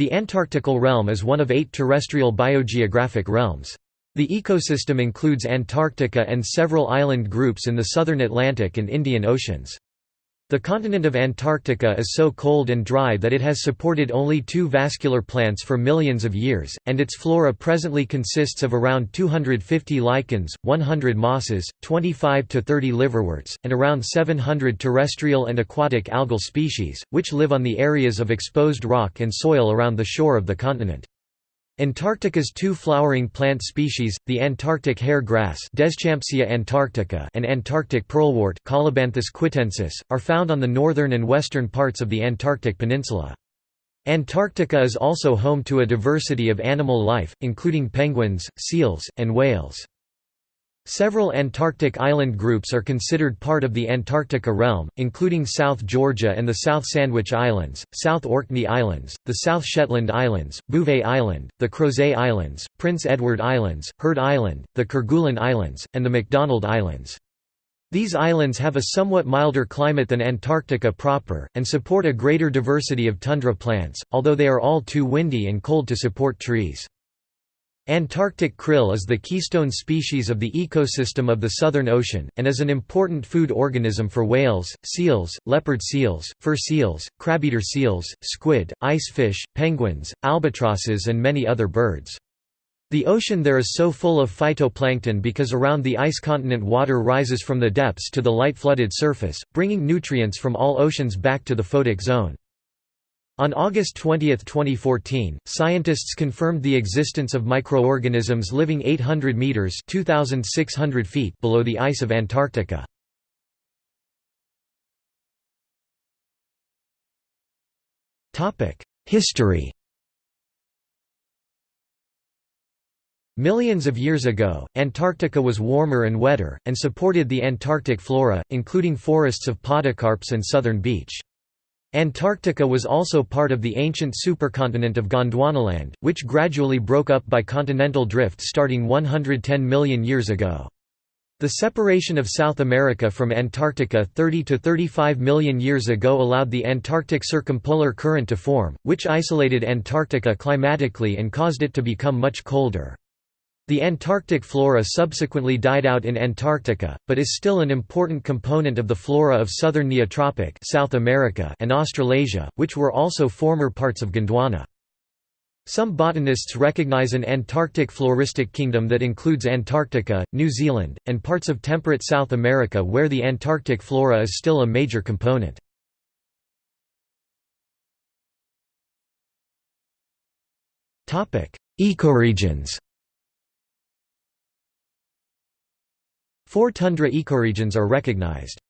The Antarctical realm is one of eight terrestrial biogeographic realms. The ecosystem includes Antarctica and several island groups in the southern Atlantic and Indian Oceans. The continent of Antarctica is so cold and dry that it has supported only two vascular plants for millions of years, and its flora presently consists of around 250 lichens, 100 mosses, 25 to 30 liverworts, and around 700 terrestrial and aquatic algal species, which live on the areas of exposed rock and soil around the shore of the continent. Antarctica's two flowering plant species, the Antarctic hair grass antarctica and Antarctic pearlwort quitensis, are found on the northern and western parts of the Antarctic peninsula. Antarctica is also home to a diversity of animal life, including penguins, seals, and whales. Several Antarctic island groups are considered part of the Antarctica realm, including South Georgia and the South Sandwich Islands, South Orkney Islands, the South Shetland Islands, Bouvet Island, the Crozet Islands, Prince Edward Islands, Heard Island, the Kerguelen Islands, and the McDonald Islands. These islands have a somewhat milder climate than Antarctica proper, and support a greater diversity of tundra plants, although they are all too windy and cold to support trees. Antarctic krill is the keystone species of the ecosystem of the Southern Ocean, and is an important food organism for whales, seals, leopard seals, fur seals, crabeater seals, squid, ice fish, penguins, albatrosses and many other birds. The ocean there is so full of phytoplankton because around the ice continent water rises from the depths to the light flooded surface, bringing nutrients from all oceans back to the photic zone. On August 20, 2014, scientists confirmed the existence of microorganisms living 800 meters (2600 feet) below the ice of Antarctica. Topic: History. Millions of years ago, Antarctica was warmer and wetter, and supported the Antarctic flora, including forests of podocarps and southern beech. Antarctica was also part of the ancient supercontinent of Gondwanaland, which gradually broke up by continental drift starting 110 million years ago. The separation of South America from Antarctica 30 to 35 million years ago allowed the Antarctic Circumpolar Current to form, which isolated Antarctica climatically and caused it to become much colder. The Antarctic flora subsequently died out in Antarctica, but is still an important component of the flora of southern Neotropic South America and Australasia, which were also former parts of Gondwana. Some botanists recognize an Antarctic floristic kingdom that includes Antarctica, New Zealand, and parts of temperate South America where the Antarctic flora is still a major component. Ecoregions Four tundra ecoregions are recognized.